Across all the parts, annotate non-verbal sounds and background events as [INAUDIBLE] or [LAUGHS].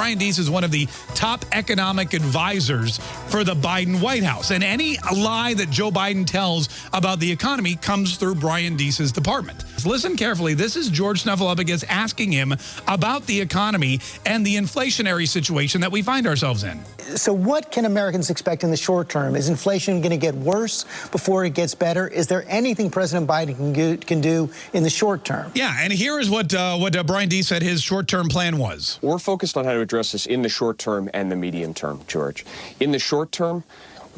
Brian Deese is one of the top economic advisors for the Biden White House. And any lie that Joe Biden tells about the economy comes through Brian Deese's department. Listen carefully. This is George Snuffleupagus asking him about the economy and the inflationary situation that we find ourselves in. So what can Americans expect in the short term? Is inflation going to get worse before it gets better? Is there anything President Biden can, can do in the short term? Yeah, and here is what, uh, what uh, Brian Deese said his short-term plan was. We're focused on how to address this in the short term and the medium term, George. In the short term,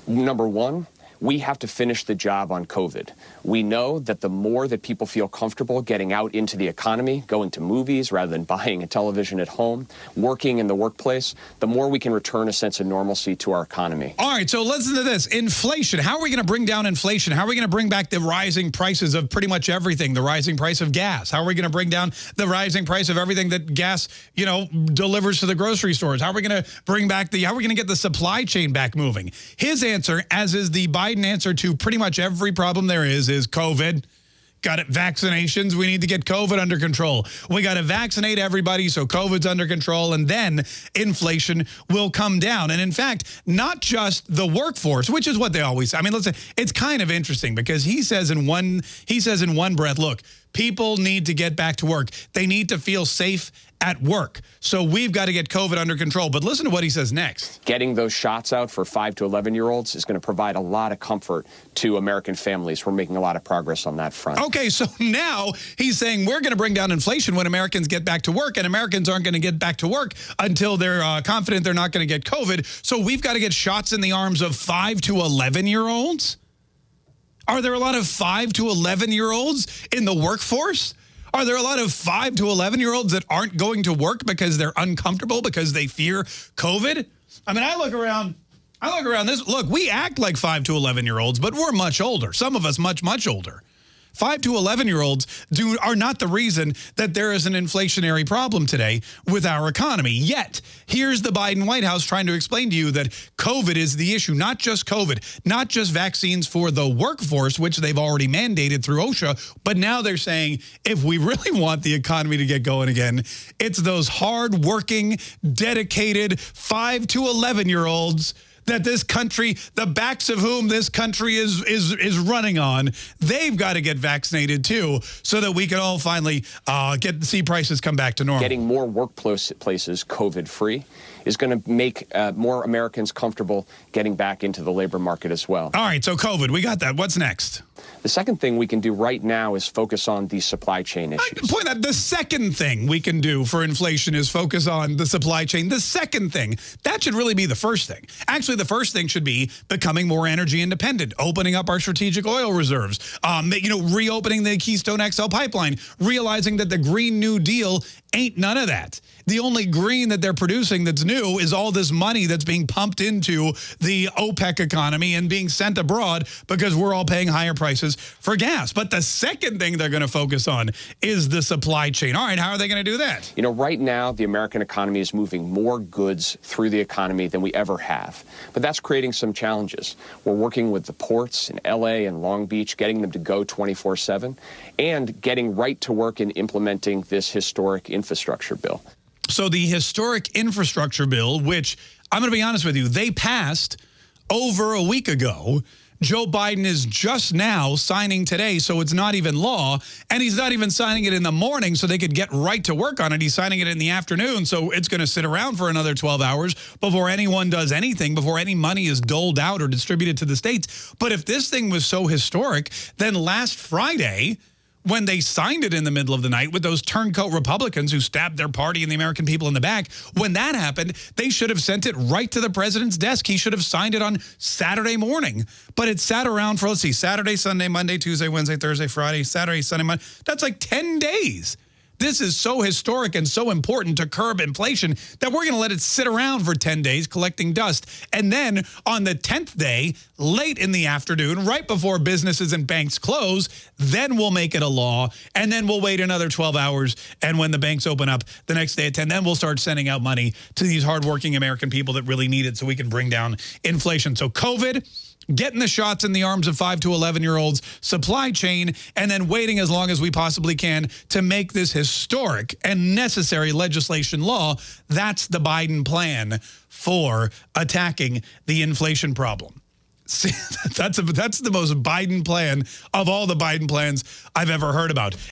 number one, we have to finish the job on COVID. We know that the more that people feel comfortable getting out into the economy, going to movies rather than [LAUGHS] buying a television at home, working in the workplace, the more we can return a sense of normalcy to our economy. All right, so listen to this. Inflation. How are we going to bring down inflation? How are we going to bring back the rising prices of pretty much everything? The rising price of gas. How are we going to bring down the rising price of everything that gas, you know, delivers to the grocery stores? How are we going to bring back the, how are we going to get the supply chain back moving? His answer, as is the Biden Biden answer to pretty much every problem there is, is COVID. Got it. Vaccinations. We need to get COVID under control. We got to vaccinate everybody so COVID's under control, and then inflation will come down. And in fact, not just the workforce, which is what they always say. I mean, say it's kind of interesting because he says in one he says in one breath, look, people need to get back to work. They need to feel safe at work. So we've got to get COVID under control. But listen to what he says next. Getting those shots out for 5 to 11-year-olds is going to provide a lot of comfort to American families. We're making a lot of progress on that front. Okay, so [LAUGHS] now he's saying we're going to bring down inflation when Americans get back to work, and Americans aren't going to get back to work until they're uh, confident they're not going to get COVID. So we've got to get shots in the arms of 5 to 11-year-olds? Are there a lot of 5 to 11-year-olds in the workforce? Are there a lot of 5 to 11-year-olds that aren't going to work because they're uncomfortable because they fear COVID? I mean, I look around... I look around this. Look, we act like 5 to 11-year-olds, but we're much older. Some of us much, much older. 5 to 11 year olds do are not the reason that there is an inflationary problem today with our economy. Yet, here's the Biden White House trying to explain to you that COVID is the issue, not just COVID, not just vaccines for the workforce, which they've already mandated through OSHA, but now they're saying if we really want the economy to get going again, it's those hard-working, dedicated 5 to 11 year olds that this country, the backs of whom this country is is is running on, they've got to get vaccinated too, so that we can all finally uh, get see prices come back to normal. Getting more workplaces COVID free is going to make uh, more Americans comfortable getting back into the labor market as well. All right, so COVID, we got that. What's next? The second thing we can do right now is focus on the supply chain issues. Point that the second thing we can do for inflation is focus on the supply chain. The second thing, that should really be the first thing. Actually, the first thing should be becoming more energy independent, opening up our strategic oil reserves, um, you know, reopening the Keystone XL pipeline, realizing that the Green New Deal ain't none of that. The only green that they're producing that's new is all this money that's being pumped into the OPEC economy and being sent abroad because we're all paying higher prices for gas. But the second thing they're going to focus on is the supply chain. All right, how are they going to do that? You know, right now, the American economy is moving more goods through the economy than we ever have. But that's creating some challenges. We're working with the ports in L.A. and Long Beach, getting them to go 24-7, and getting right to work in implementing this historic infrastructure bill. So the historic infrastructure bill, which I'm going to be honest with you, they passed over a week ago. Joe Biden is just now signing today, so it's not even law. And he's not even signing it in the morning so they could get right to work on it. He's signing it in the afternoon, so it's going to sit around for another 12 hours before anyone does anything, before any money is doled out or distributed to the states. But if this thing was so historic, then last Friday, when they signed it in the middle of the night with those turncoat Republicans who stabbed their party and the American people in the back, when that happened, they should have sent it right to the president's desk. He should have signed it on Saturday morning. But it sat around for, let's see, Saturday, Sunday, Monday, Tuesday, Wednesday, Thursday, Friday, Saturday, Sunday, Monday. That's like 10 days. This is so historic and so important to curb inflation that we're going to let it sit around for 10 days collecting dust. And then on the 10th day, late in the afternoon, right before businesses and banks close, then we'll make it a law. And then we'll wait another 12 hours. And when the banks open up the next day at 10, then we'll start sending out money to these hardworking American people that really need it so we can bring down inflation. So COVID getting the shots in the arms of 5 to 11 year olds, supply chain, and then waiting as long as we possibly can to make this historic and necessary legislation law. That's the Biden plan for attacking the inflation problem. [LAUGHS] See, that's, a, that's the most Biden plan of all the Biden plans I've ever heard about.